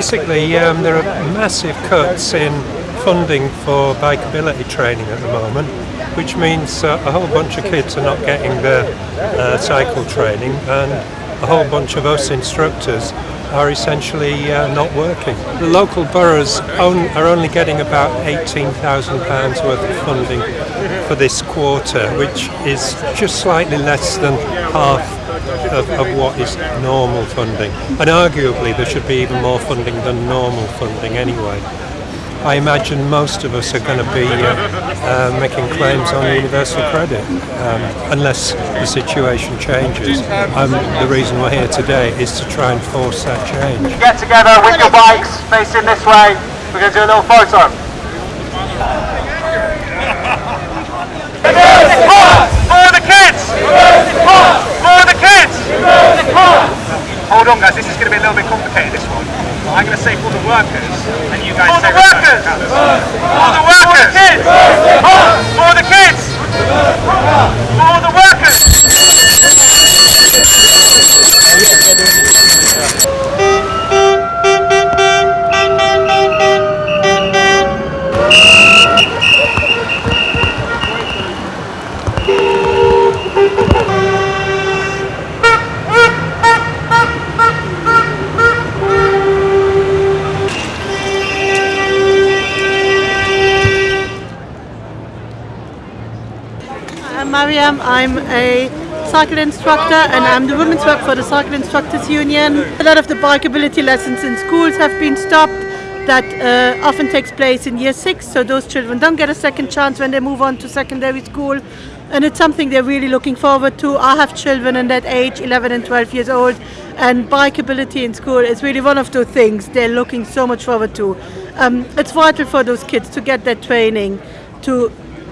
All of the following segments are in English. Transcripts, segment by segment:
basically, um, there are massive cuts in funding for bikeability training at the moment, which means uh, a whole bunch of kids are not getting their uh, cycle training, and a whole bunch of us instructors are essentially uh, not working. The local boroughs are only getting about £18,000 worth of funding for this quarter, which is just slightly less than half of, of, what is normal funding. And arguably there should be even more funding than normal funding anyway. I imagine most of us are going to be uh, uh, making claims on universal credit um, unless the situation changes. Um, the reason we're here today is to try and force that change. Get together with your bikes facing this way. We're going to do a little photo. For the kids! For the kids! Hold on guys, this is going to be a little bit complicated this one. I'm going to say for the workers, and you guys for say the workers. For the workers. For the kids. For I'm a cycle instructor and I'm the women's rep for the Cycle Instructors Union. A lot of the bikeability lessons in schools have been stopped. That uh, often takes place in year six, so those children don't get a second chance when they move on to secondary school. And it's something they're really looking forward to. I have children in that age, 11 and 12 years old, and bikeability in school is really one of those things they're looking so much forward to. Um, it's vital for those kids to get that training, to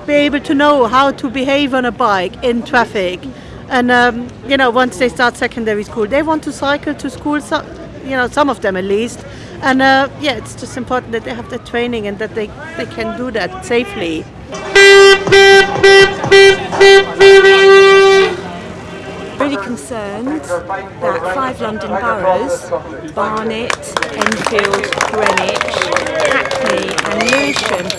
be able to know how to behave on a bike in traffic. And um, you know, once they start secondary school, they want to cycle to school. So, you know, some of them at least. And uh, yeah, it's just important that they have the training and that they, they can do that safely. Really concerned that five London boroughs, Barnet, Enfield, Greenwich, Hackney and Lewisham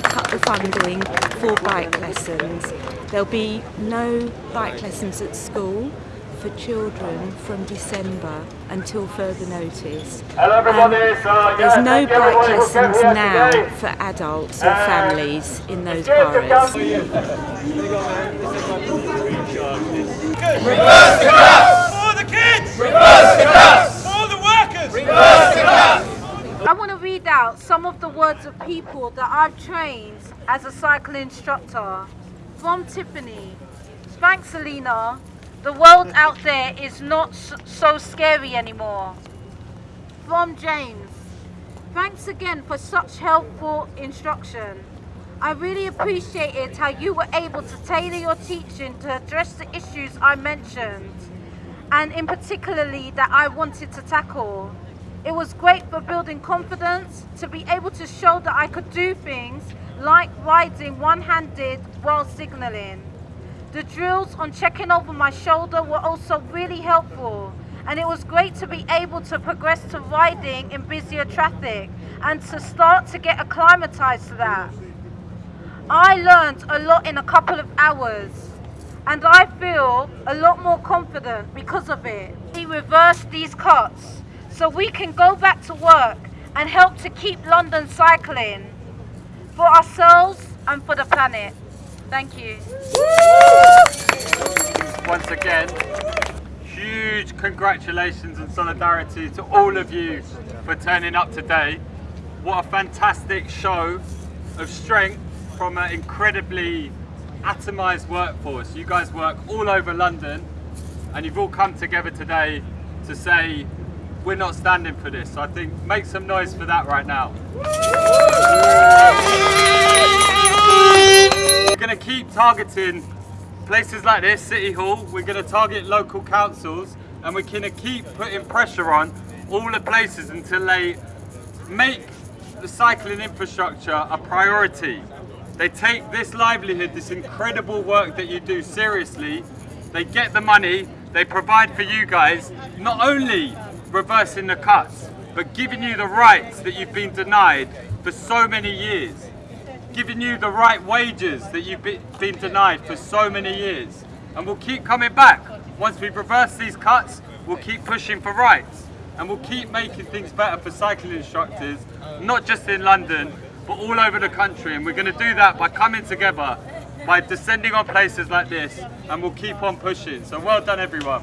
have completely cut the funding for bike lessons. There'll be no bike lessons at school for children from December until further notice. Hello everybody, um, there's no bike lessons now for adults or families in those boroughs. Reverse the cuts! For the kids! Reverse the cuts! For the workers! Reverse the cuts! I want to read out some of the words of people that I've trained as a cycle instructor. From Tiffany, thanks Selena, the world out there is not so scary anymore. From James, thanks again for such helpful instruction. I really appreciated how you were able to tailor your teaching to address the issues I mentioned and in particularly that I wanted to tackle. It was great for building confidence, to be able to show that I could do things like riding one-handed while signalling. The drills on checking over my shoulder were also really helpful and it was great to be able to progress to riding in busier traffic and to start to get acclimatized to that. I learned a lot in a couple of hours and I feel a lot more confident because of it. He reversed these cuts so we can go back to work and help to keep London cycling for ourselves and for the planet. Thank you. Once again, huge congratulations and solidarity to all of you for turning up today. What a fantastic show of strength from an incredibly atomised workforce. You guys work all over London and you've all come together today to say we're not standing for this. So I think make some noise for that right now. We're going to keep targeting places like this, City Hall. We're going to target local councils and we're going to keep putting pressure on all the places until they make the cycling infrastructure a priority. They take this livelihood, this incredible work that you do seriously, they get the money, they provide for you guys, not only reversing the cuts, but giving you the rights that you've been denied for so many years. Giving you the right wages that you've been denied for so many years. And we'll keep coming back. Once we reverse these cuts, we'll keep pushing for rights. And we'll keep making things better for cycling instructors, not just in London, but all over the country. And we're going to do that by coming together, by descending on places like this, and we'll keep on pushing. So well done, everyone.